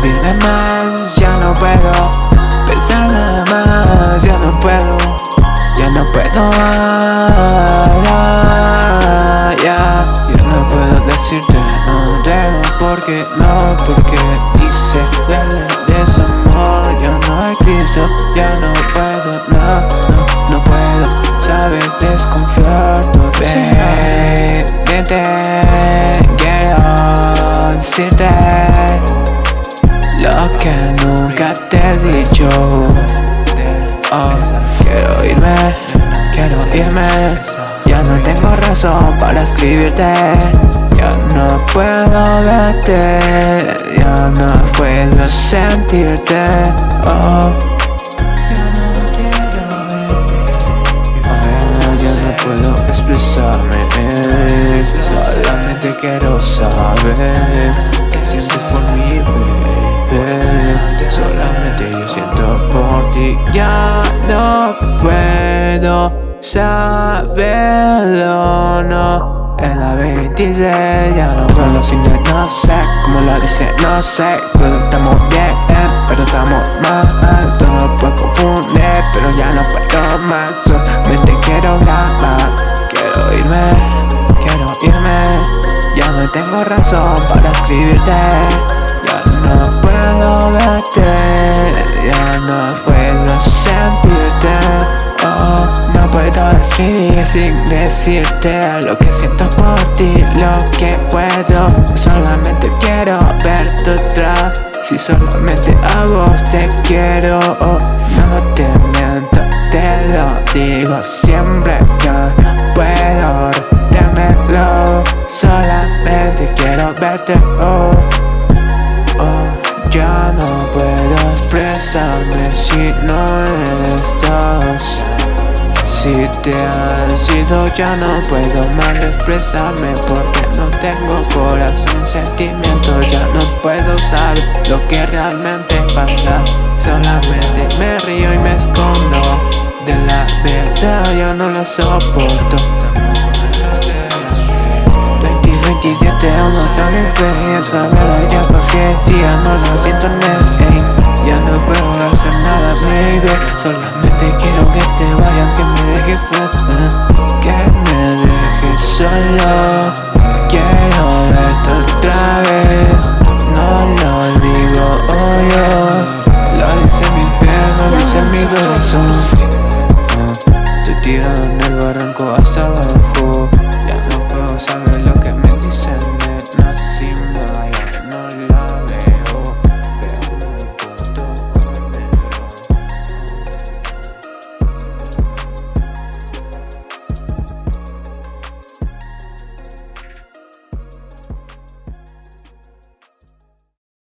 de más, ya no puedo. Pensar de más, ya no puedo. Ya no puedo ya, ya. Ya no puedo decirte no tengo porque no Porque hice del desamor. Ya no existo, ya no puedo, no, no, no puedo. Saber desconfiar, bebé Vente, quiero decirte Lo que nunca te he dicho. Oh, Quiero irme, quiero irme. Ya no tengo razón para escribirte. Ya no puedo verte Ya no puedo sentirte. Oh. Puedo expresarme. Solamente quiero saber no puedo saberlo, no. En la 26 ya no puedo sin no sé Como lo dice, no sé. Pero estamos bien, pero estamos mal. Todo puede confundir, pero ya no puedo más. Solamente quiero hablar, quiero irme Quiero irme. Ya no tengo razón para escribirte. Ya no puedo verte Ya no puedo sin decirte Lo que siento por ti, lo que puedo Solamente quiero verte otra Si solamente a vos te quiero No te miento, te lo digo siempre Yo no puedo retenerlo Solamente quiero verte oh, oh, Ya no puedo expresarme si no estás si te has sido ya no puedo más expresarme Porque no tengo corazón, sentimiento Ya no puedo saber lo que realmente pasa. Solamente me río y me escondo De la verdad yo no lo soporto. 2027 aún no tan fe Ya sabes ya porque si ya no lo siento nada corazón